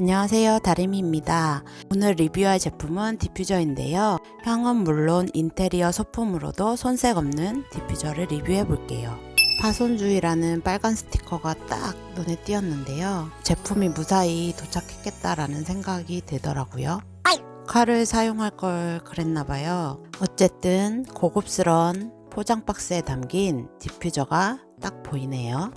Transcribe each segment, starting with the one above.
안녕하세요. 다리미입니다. 오늘 리뷰할 제품은 디퓨저인데요. 향은 물론 인테리어 소품으로도 손색 없는 디퓨저를 리뷰해 볼게요. 파손주의라는 빨간 스티커가 딱 눈에 띄었는데요. 제품이 무사히 도착했겠다라는 생각이 들더라고요. 칼을 사용할 걸 그랬나봐요. 어쨌든 고급스러운 포장 박스에 담긴 디퓨저가 딱 보이네요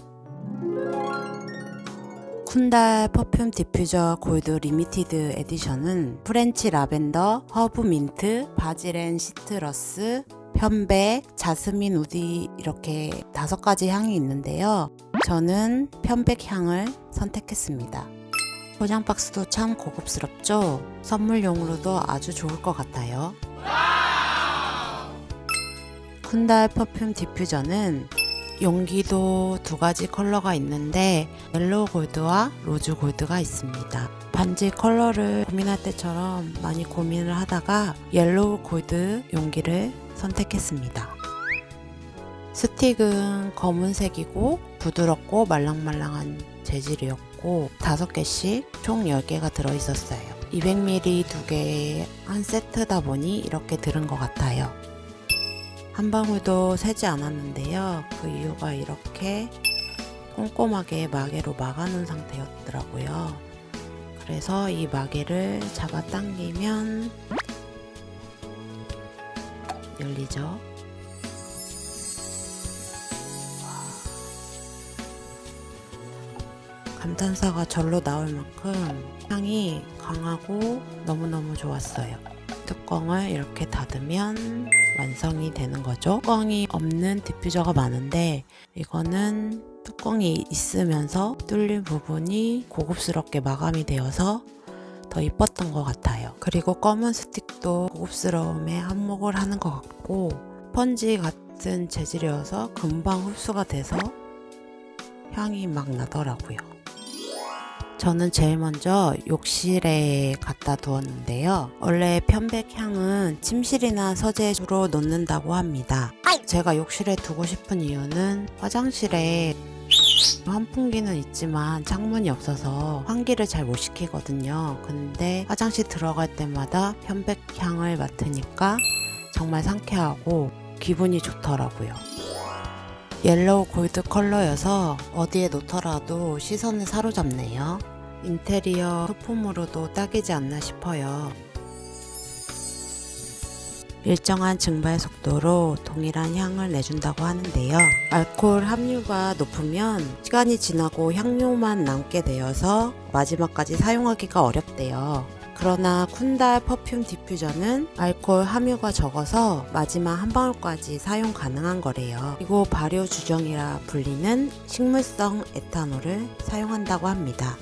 쿤달 perfume 디퓨저 gold limited edition은 French lavender, herb mint, basil and citrus, 편백, jasmine woody 이렇게 다섯 가지 향이 있는데요. 저는 편백 향을 선택했습니다. 포장 박스도 참 고급스럽죠? 선물용으로도 아주 좋을 것 같아요. 쿤달 perfume 디퓨저는 용기도 두 가지 컬러가 있는데 yellow gold와 rose gold가 있습니다. 반지 컬러를 고민할 때처럼 많이 고민을 하다가 yellow gold 용기를 선택했습니다. 스틱은 검은색이고 부드럽고 말랑말랑한 재질이었고 5개씩 총 10개가 들어있었어요. 200ml 두 개에 한 세트다 보니 이렇게 들은 것 같아요. 한 방울도 새지 않았는데요. 그 이유가 이렇게 꼼꼼하게 마개로 막아놓은 상태였더라고요. 그래서 이 마개를 잡아 당기면 열리죠. 감탄사가 절로 나올 만큼 향이 강하고 너무너무 좋았어요. 뚜껑을 이렇게 닫으면 완성이 되는 거죠. 뚜껑이 없는 디퓨저가 많은데 이거는 뚜껑이 있으면서 뚫린 부분이 고급스럽게 마감이 되어서 더 이뻤던 것 같아요. 그리고 검은 스틱도 고급스러움에 한몫을 하는 것 같고 스펀지 같은 재질이어서 금방 흡수가 돼서 향이 막 나더라고요. 저는 제일 먼저 욕실에 갖다 두었는데요. 원래 편백향은 침실이나 서재에 주로 놓는다고 합니다. 제가 욕실에 두고 싶은 이유는 화장실에 환풍기는 있지만 창문이 없어서 환기를 잘 못 시키거든요. 근데 화장실 들어갈 때마다 편백향을 맡으니까 정말 상쾌하고 기분이 좋더라고요. 옐로우 골드 컬러여서 어디에 놓더라도 시선을 사로잡네요. 인테리어 소품으로도 딱이지 않나 싶어요. 일정한 증발 속도로 동일한 향을 내준다고 하는데요. 알코올 함유가 높으면 시간이 지나고 향료만 남게 되어서 마지막까지 사용하기가 어렵대요. 그러나 쿤달 perfume 디퓨저는 알코올 함유가 적어서 마지막 한 방울까지 사용 가능한 거래요. 그리고 발효 주정이라 불리는 식물성 에탄올을 사용한다고 합니다.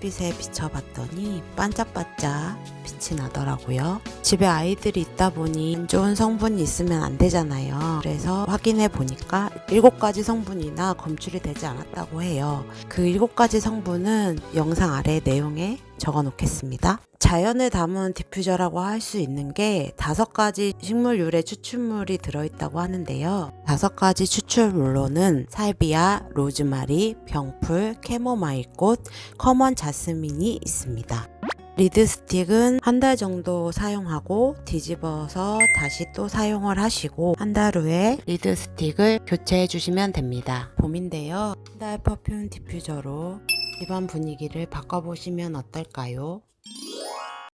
빛에 비춰봤더니 반짝반짝 빛이 나더라고요. 집에 아이들이 있다 보니 안 좋은 성분이 있으면 안 되잖아요. 그래서 확인해 보니까 7가지 성분이나 검출이 되지 않았다고 해요. 그 7가지 성분은 영상 아래 내용에 적어 놓겠습니다. 자연을 담은 디퓨저라고 할 수 있는 게 다섯 가지 식물 유래 추출물이 들어있다고 하는데요. 다섯 가지 추출물로는 살비아, 로즈마리, 병풀, 캐모마일 꽃, common 자스민이 있습니다. reed stick은 한 달 정도 사용하고 뒤집어서 다시 또 사용을 하시고 한 달 후에 reed stick을 교체해 주시면 됩니다. 봄인데요. 쿤달 perfume 디퓨저로 집안 분위기를 바꿔보시면 어떨까요?